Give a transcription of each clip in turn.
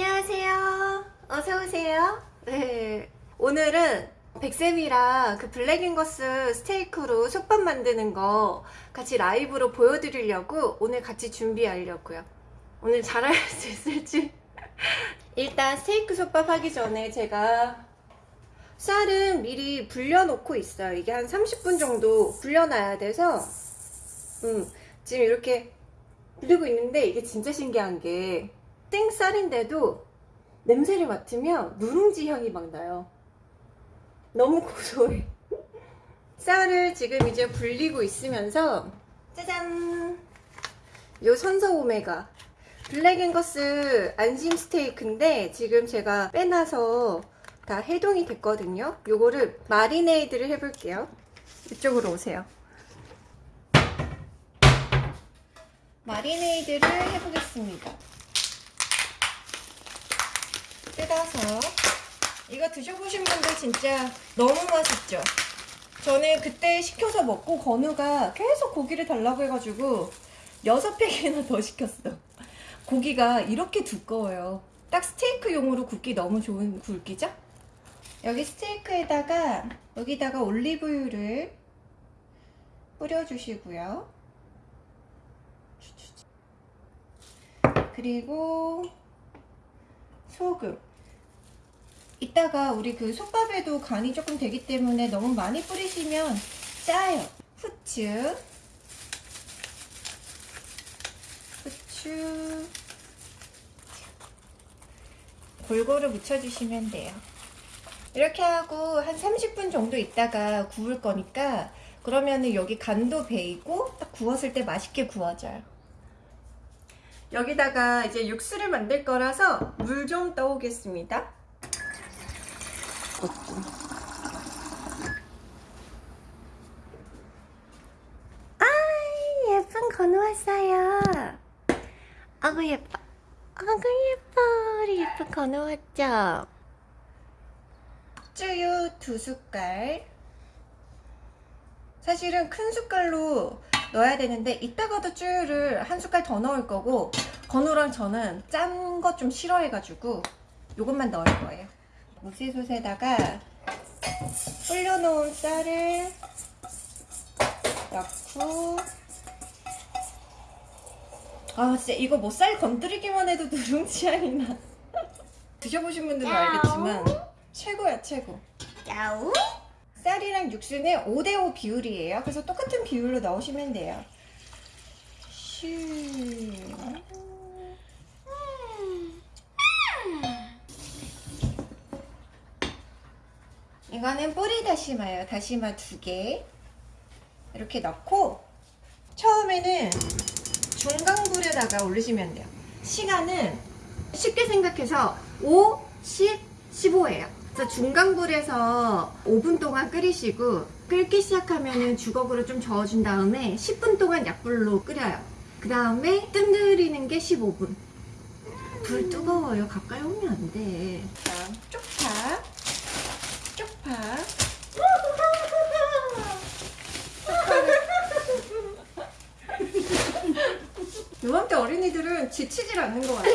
안녕하세요. 어서오세요. 네. 오늘은 백쌤이랑 그 블랙앤거스 스테이크로 솥밥 만드는 거 같이 라이브로 보여드리려고 오늘 같이 준비하려고요. 오늘 잘할 수 있을지. 일단 스테이크 솥밥 하기 전에 제가 쌀은 미리 불려놓고 있어요. 이게 한 30분 정도 불려놔야 돼서 음, 지금 이렇게 불리고 있는데 이게 진짜 신기한 게 생쌀인데도 냄새를 맡으면 누룽지 향이 막 나요. 너무 고소해. 쌀을 지금 이제 불리고 있으면서 짜잔! 요 선서 오메가 블랙앤거스 안심 스테이크인데 지금 제가 빼놔서 다 해동이 됐거든요. 요거를 마리네이드를 해볼게요. 이쪽으로 오세요. 마리네이드를 해보겠습니다. 뜯어서 이거 드셔보신 분들 진짜 너무 맛있죠? 저는 그때 시켜서 먹고 건우가 계속 고기를 달라고 해가지고 6팩이나 더 시켰어. 고기가 이렇게 두꺼워요. 딱 스테이크용으로 굽기 너무 좋은 굵기죠? 여기 스테이크에다가 여기다가 올리브유를 뿌려주시고요. 그리고 소금 이따가 우리 그 솥밥에도 간이 조금 되기 때문에 너무 많이 뿌리시면 짜요. 후추. 후추. 골고루 묻혀주시면 돼요. 이렇게 하고 한 30분 정도 있다가 구울 거니까 그러면은 여기 간도 배이고 딱 구웠을 때 맛있게 구워져요. 여기다가 이제 육수를 만들 거라서 물 좀 떠오겠습니다. 아 예쁜 건우 왔어요. 아구 예뻐. 아구 예뻐. 우리 예쁜 건우 왔죠? 쯔유 두 숟갈. 사실은 큰 숟갈로 넣어야 되는데 이따가도 쯔유를 한 숟갈 더 넣을 거고 건우랑 저는 짠거좀 싫어해가지고 이것만 넣을 거예요 무쇠솥에다가 불려놓은 쌀을 넣고 아 진짜 이거 뭐 쌀 건드리기만 해도 누룽지 향이 나 드셔보신 분들은 알겠지만 최고야 최고 야우? 쌀이랑 육수는 5대5 비율이에요. 그래서 똑같은 비율로 넣으시면 돼요. 슈. 이거는 뿌리 다시마예요. 다시마 두 개. 이렇게 넣고 처음에는 중강불에다가 올리시면 돼요. 시간은 쉽게 생각해서 5, 10, 15예요. 그래서 중강불에서 5분 동안 끓이시고 끓기 시작하면 주걱으로 좀 저어준 다음에 10분 동안 약불로 끓여요. 그 다음에 뜸들이는 게 15분. 불 뜨거워요. 가까이 오면 안 돼. 자, 쪽파. 쪽파. 어린이들은 지치질 않는 것 같아.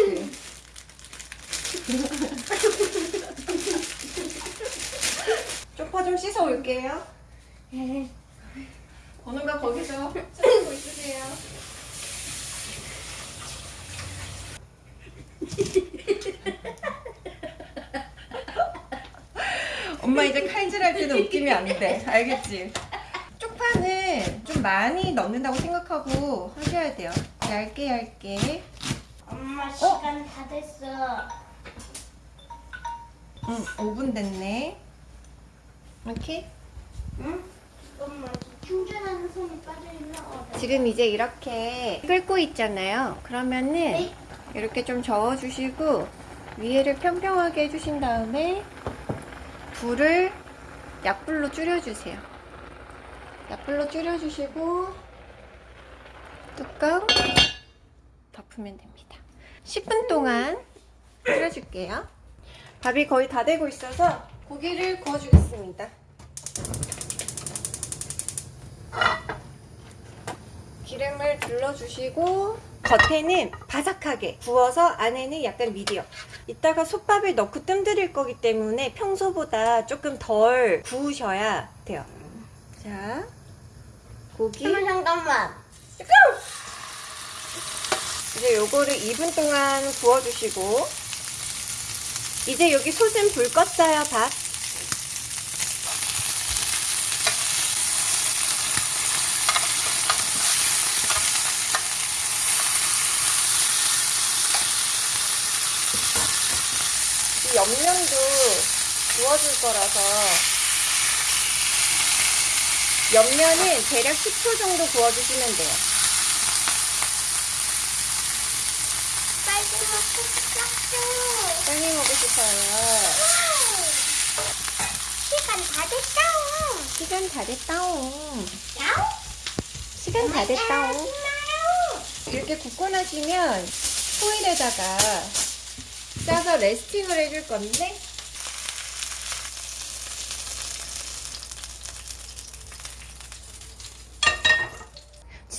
쪽파 좀 씻어 올게요. 어느가 거기서 쓰고 있으세요. 엄마 이제 칼질할 때는 웃기면 안 돼. 알겠지? 쪽파는 좀 많이 넣는다고 생각하고 하셔야 돼요. 얇게 얇게. 엄마 시간 다 됐어. 응, 5분 됐네. 이렇게. 응? 엄마 충전하는 손이 빠져있나? 어, 네. 지금 이제 이렇게 끓고 있잖아요. 그러면은 네. 이렇게 좀 저어주시고 위에를 평평하게 해주신 다음에 불을 약불로 줄여주세요. 약불로 줄여주시고 뚜껑 덮으면 됩니다. 10분 동안 끓여줄게요. 밥이 거의 다 되고 있어서 고기를 구워주겠습니다. 기름을 둘러주시고 겉에는 바삭하게 구워서 안에는 약간 미디엄 이따가 솥밥을 넣고 뜸들일 거기 때문에 평소보다 조금 덜 구우셔야 돼요 자 고기 잠깐만. 이제 요거를 2분 동안 구워주시고 이제 여기 솥은 불 껐어요 밥. 이 옆면도 구워줄 거라서 옆면은 대략 10초 정도 구워주시면 돼요 빨리 먹고 싶었어. 빨리 먹고 싶어요 시간 다 됐다. 시간 다 됐다옹 야옹. 시간 다 됐다옹 야옹. 이렇게 굽고 나시면 호일에다가 싸서 레스팅을 해줄 건데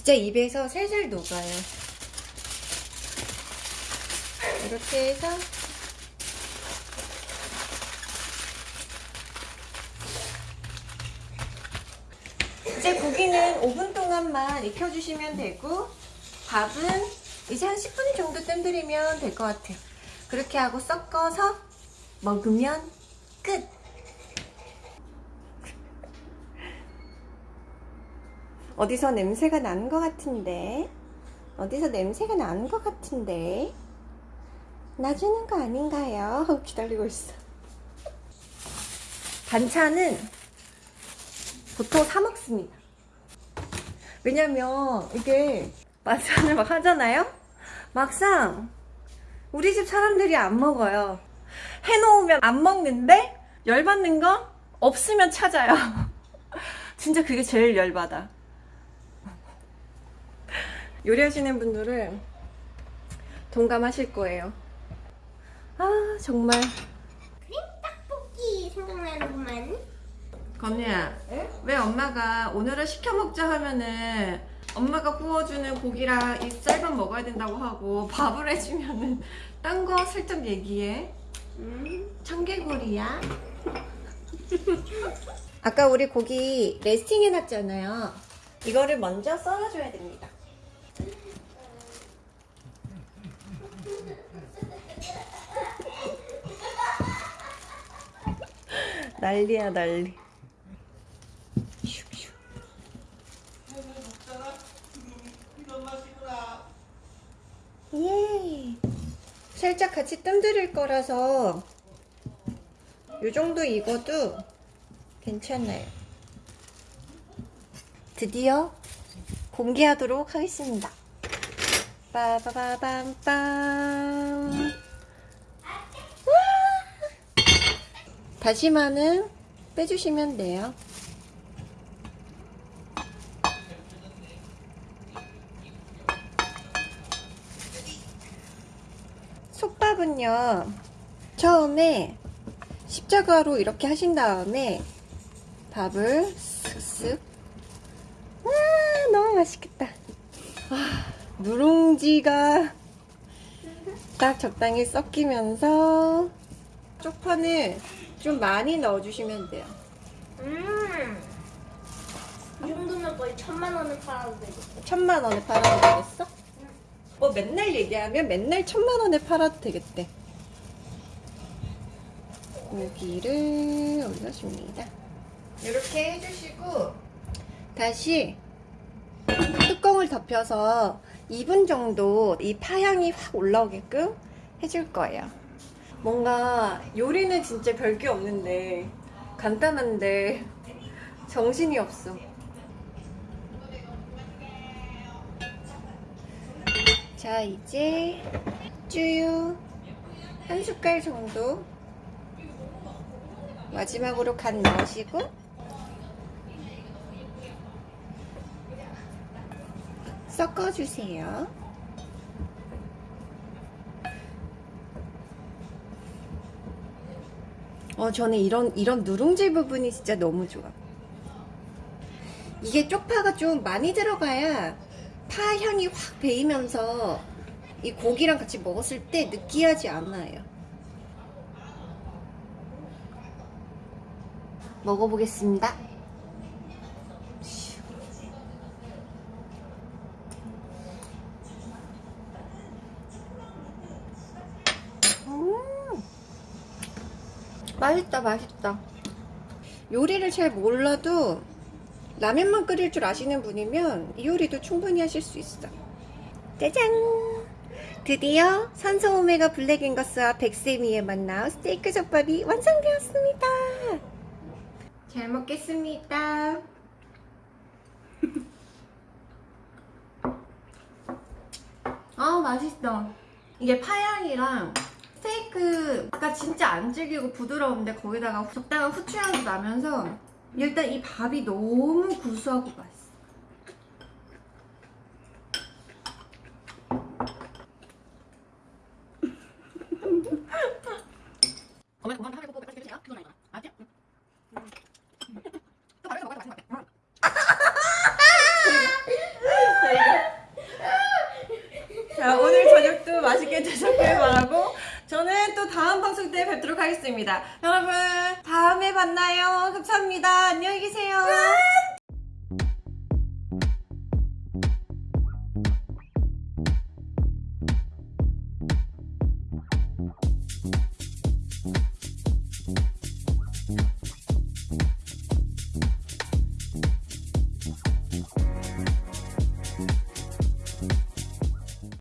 진짜 입에서 살살 녹아요 이렇게 해서 이제 고기는 5분 동안만 익혀주시면 되고 밥은 이제 한 10분 정도 뜸들이면 될 것 같아요. 그렇게 하고 섞어서 먹으면 끝! 어디서 냄새가 나는 것 같은데? 어디서 냄새가 나는 것 같은데? 놔주는 거 아닌가요? 기다리고 있어. 반찬은 보통 사 먹습니다. 왜냐면 이게 반찬을 막 하잖아요? 막상 우리 집 사람들이 안 먹어요. 해놓으면 안 먹는데 열받는 거 없으면 찾아요. 진짜 그게 제일 열받아. 요리하시는 분들은 동감하실 거예요. 아 정말 크림 떡볶이 생각나는구만. 건우야, 왜 엄마가 오늘은 시켜 먹자 하면은 엄마가 구워주는 고기랑 이 쌀밥 먹어야 된다고 하고 밥을 해주면은 딴거 슬쩍 얘기해. 음. 청개구리야. 아까 우리 고기 레스팅 해놨잖아요. 이거를 먼저 썰어줘야 됩니다. 난리야 난리. 슉슉. 예. 살짝 같이 뜸들일 거라서 요 정도 익어도 괜찮아요. 드디어 공개하도록 하겠습니다. 빠바바밤빰. 와! 다시마는 빼주시면 돼요. 솥밥은요, 처음에 십자가로 이렇게 하신 다음에 밥을 쓱쓱. 와, 너무 맛있겠다. 아, 누룽지가 딱 적당히 섞이면서 쪽파는 좀 많이 넣어주시면 돼요. 음. 이 정도면 거의 천만 원을 팔아도 되겠다. 천만 원에 팔아도 되겠어? 뭐 맨날 얘기하면 맨날 천만 원에 팔아도 되겠대. 고기를 올려줍니다. 이렇게 해주시고 다시 뚜껑을 덮여서 2분 정도 이 파향이 확 올라오게끔 해줄 거예요. 뭔가 요리는 진짜 별게 없는데 간단한데 정신이 없어. 자 이제 쭈유 한 숟갈 정도 마지막으로 간 넣으시고 섞어주세요. 어 저는 이런 이런 누룽지 부분이 진짜 너무 좋아. 이게 쪽파가 좀 많이 들어가야 파 향이 확 배이면서 이 고기랑 같이 먹었을 때 느끼하지 않아요. 먹어보겠습니다. 음, 맛있다, 맛있다. 요리를 잘 몰라도 라면만 끓일 줄 아시는 분이면 이 요리도 충분히 하실 수 있어. 짜잔! 드디어 산소 오메가 블랙 앵거스와 백세미의 만남 스테이크 젓밥이 완성되었습니다. 잘 먹겠습니다. 아 맛있다. 이게 파향이랑 스테이크가 진짜 안 질기고 부드러운데 거기다가 적당한 후추향도 나면서 일단 이 밥이 너무 구수하고 맛있어. 어머니 건강 편하게 뽀뽀 해주세요. 그건 아니구나. 맞지? 또 다른 거 먹어도 맛있는 것 같아. 자 오늘 저녁도 맛있게 드셨길 바라고 저는 또 다음 방송 때 하겠습니다. 여러분 다음에 만나요. 감사합니다. 안녕히 계세요.